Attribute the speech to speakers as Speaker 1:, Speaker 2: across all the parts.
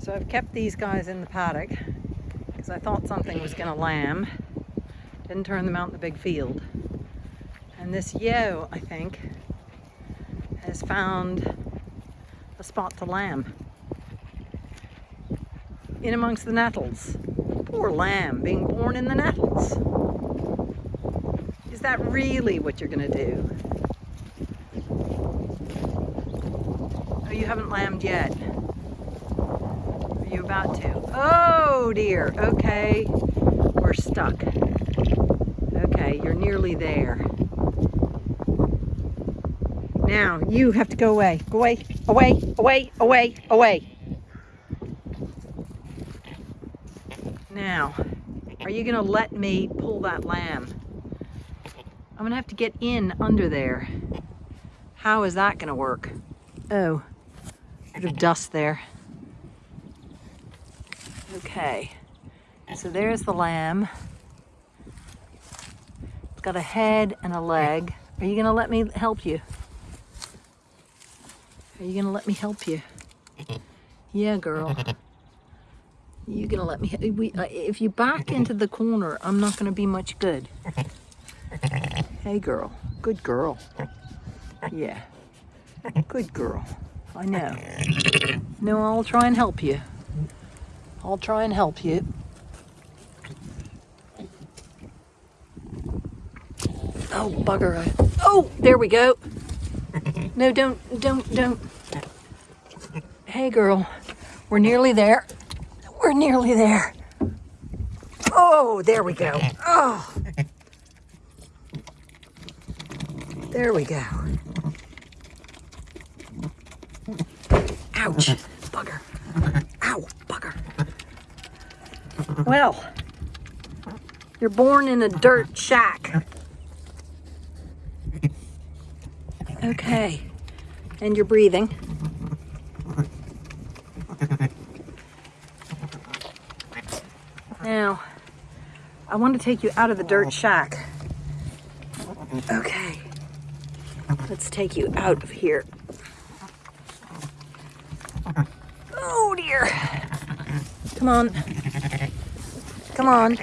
Speaker 1: So I've kept these guys in the paddock because I thought something was going to lamb. Didn't turn them out in the big field. And this yo, I think, has found a spot to lamb. In amongst the nettles. Poor lamb being born in the nettles. Is that really what you're going to do? Oh, you haven't lambed yet. You about to? Oh dear. Okay. We're stuck. Okay, you're nearly there. Now, you have to go away. Go away, away, away, away, away. Now, are you gonna let me pull that lamb? I'm gonna have to get in under there. How is that gonna work? Oh, bit of dust there. Okay, so there's the lamb. It's got a head and a leg. Are you gonna let me help you? Are you gonna let me help you? Yeah, girl. You gonna let me? We, uh, if you back into the corner, I'm not gonna be much good. Hey, girl. Good girl. Yeah. Good girl. I know. No, I'll try and help you. I'll try and help you. Oh, bugger. Oh, there we go. No, don't, don't, don't. Hey, girl. We're nearly there. We're nearly there. Oh, there we go. Oh. There we go. Ouch. Bugger. Well, you're born in a dirt shack. Okay. And you're breathing. Now, I want to take you out of the dirt shack. Okay. Let's take you out of here. Oh dear. Come on. Come on.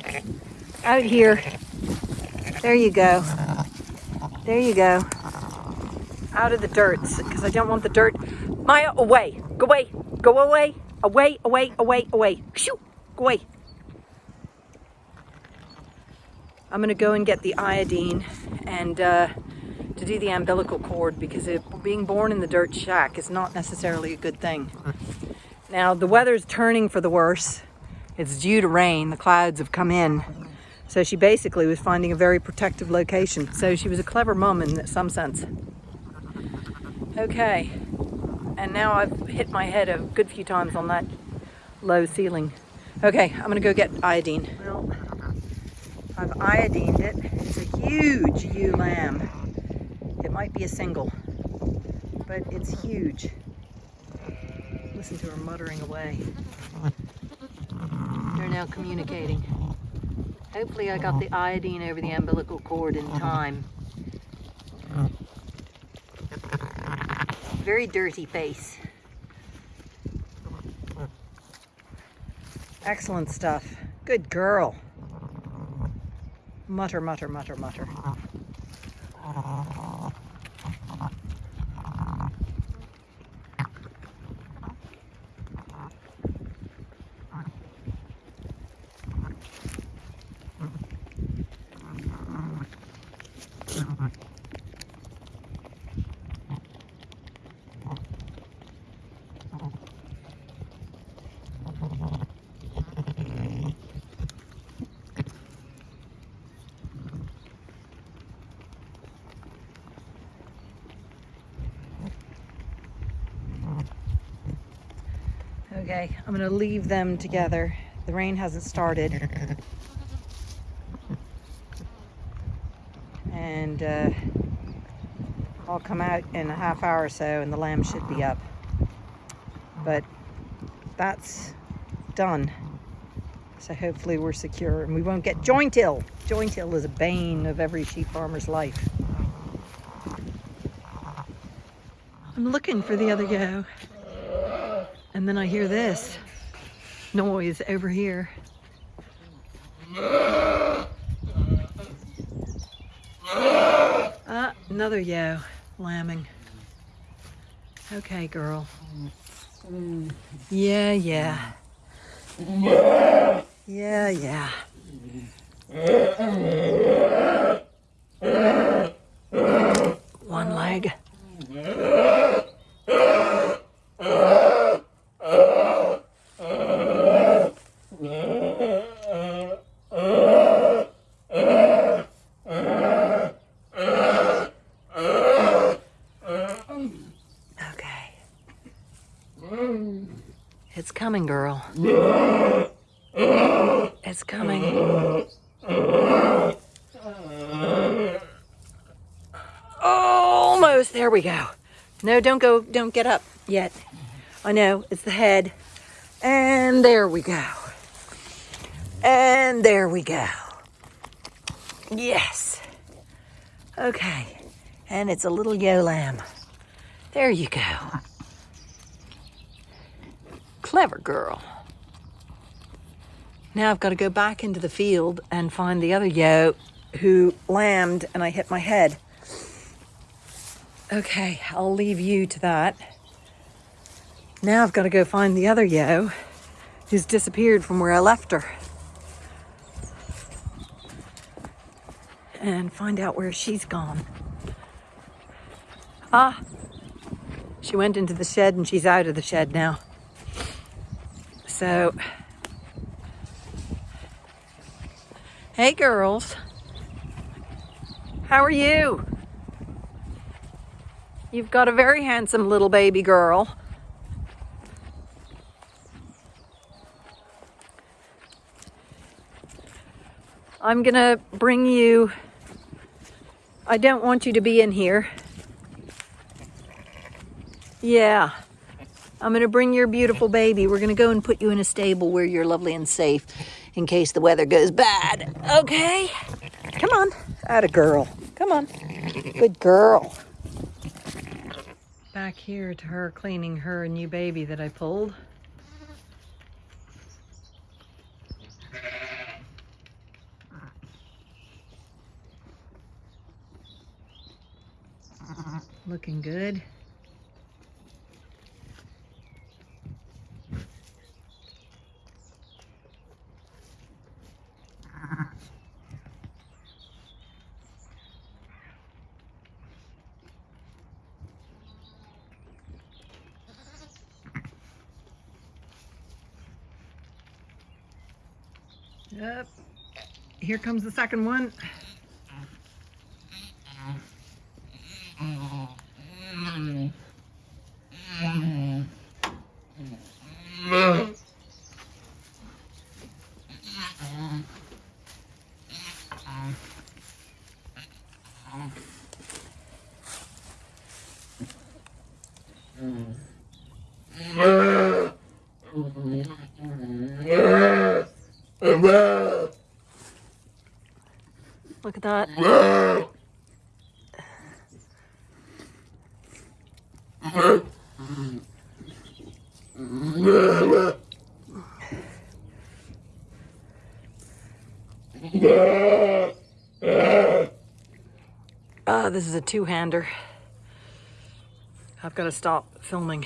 Speaker 1: Out here. There you go. There you go. Out of the dirt, because I don't want the dirt. Maya, away. Go away. Go away. Away, away, away, away. Shoo. Go away. I'm going to go and get the iodine and uh, to do the umbilical cord because it, being born in the dirt shack is not necessarily a good thing. Now the weather's turning for the worse. It's due to rain. The clouds have come in. So she basically was finding a very protective location. So she was a clever mum in some sense. Okay. And now I've hit my head a good few times on that low ceiling. Okay, I'm gonna go get iodine. Well, I've iodined it. It's a huge ewe lamb. It might be a single, but it's huge. Listen to her muttering away. Now communicating. Hopefully I got the iodine over the umbilical cord in uh-huh. time. Very dirty face. Excellent stuff. Good girl. Mutter, mutter, mutter, mutter. Okay, I'm gonna leave them together. The rain hasn't started. And uh, I'll come out in a half hour or so and the lamb should be up. But that's done. So hopefully we're secure and we won't get joint ill. Joint ill is a bane of every sheep farmer's life. I'm looking for the other go. And then I hear this. noise over here. Ah, another yo lambing. Okay, girl. Yeah, yeah. Yeah, yeah. One leg. Okay. It's coming, girl. It's coming. Almost. There we go. No, don't go. Don't get up yet. I know. It's the head. And there we go. And there we go. Yes. Okay. And it's a little yo lamb. There you go. Clever girl. Now I've got to go back into the field and find the other yo who lambed and I hit my head. Okay, I'll leave you to that. Now I've got to go find the other yo who's disappeared from where I left her. And find out where she's gone. Ah, she went into the shed and she's out of the shed now. So, hey girls, how are you? You've got a very handsome little baby girl. I'm gonna bring you, I don't want you to be in here. Yeah. I'm going to bring your beautiful baby. We're going to go and put you in a stable where you're lovely and safe in case the weather goes bad. Okay? Come on. Atta girl. Come on. Good girl. Back here to her cleaning her new baby that I pulled. Looking good. Yep. Here comes the second one. Look at that. Ah, this is a two-hander. I've got to stop filming.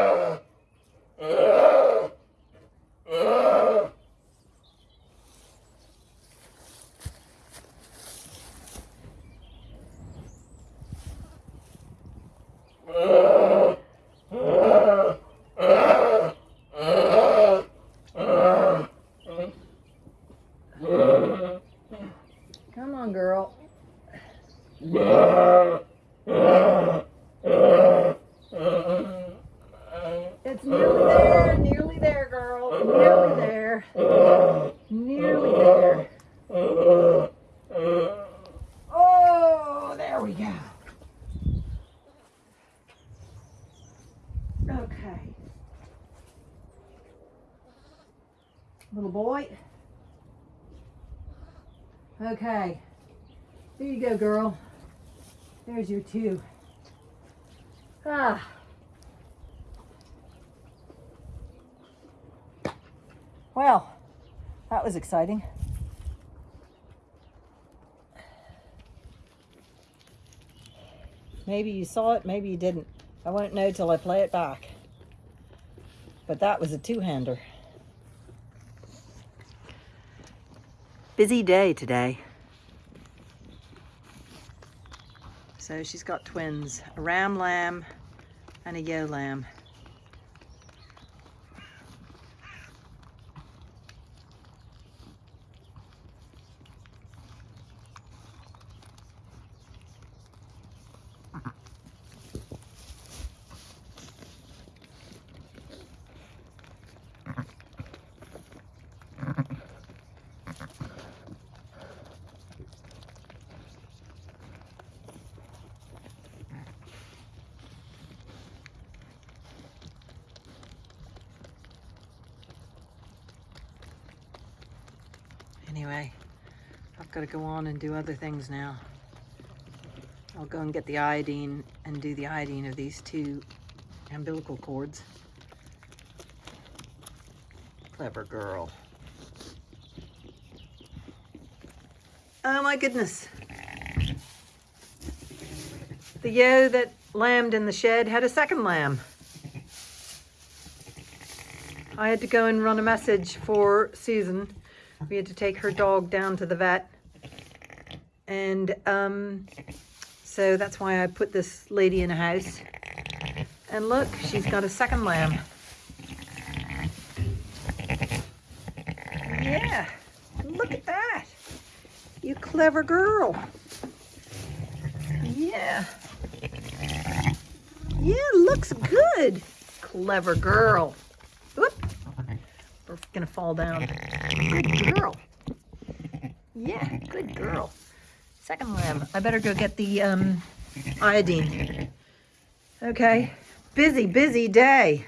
Speaker 1: Come on, girl. It's nearly there, nearly there, girl. Nearly there. Nearly there. Oh, there we go. Okay. Little boy. Okay. There you go, girl. There's your two. Ah. Well, that was exciting. Maybe you saw it, maybe you didn't. I won't know till I play it back. But that was a two-hander. Busy day today. So she's got twins, a ram lamb and a yo lamb. Anyway, I've got to go on and do other things now. I'll go and get the iodine and do the iodine of these two umbilical cords. Clever girl. Oh my goodness. The yo that lambed in the shed had a second lamb. I had to go and run a message for Susan. We had to take her dog down to the vet. And um, so that's why I put this lady in a house. And look, she's got a second lamb. Yeah, look at that. You clever girl. Yeah. Yeah, looks good. Clever girl. We're gonna fall down. Good girl. Yeah, good girl. Second lamb. I better go get the um, iodine. Okay. Busy, busy day.